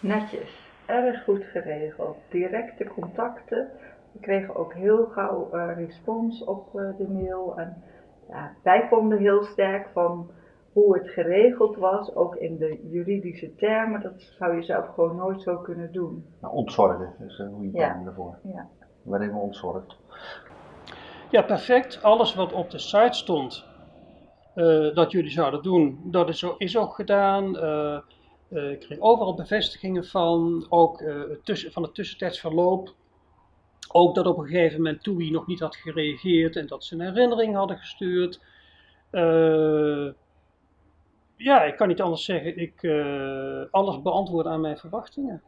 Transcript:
Netjes, erg goed geregeld. Directe contacten. We kregen ook heel gauw uh, respons op uh, de mail. En ja, wij vonden heel sterk van hoe het geregeld was, ook in de juridische termen. Dat zou je zelf gewoon nooit zo kunnen doen. Nou, ontzorgen is een goede term ja. daarvoor. Ja. Waarin we ontzorgd. Ja, perfect. Alles wat op de site stond uh, dat jullie zouden doen, dat is, is ook gedaan. Uh, uh, ik kreeg overal bevestigingen van, ook tussen, van het tussentijds verloop. Ook dat op een gegeven moment TUI nog niet had gereageerd en dat ze een herinnering hadden gestuurd. ja, ik kan niet anders zeggen. Ik alles beantwoord aan mijn verwachtingen.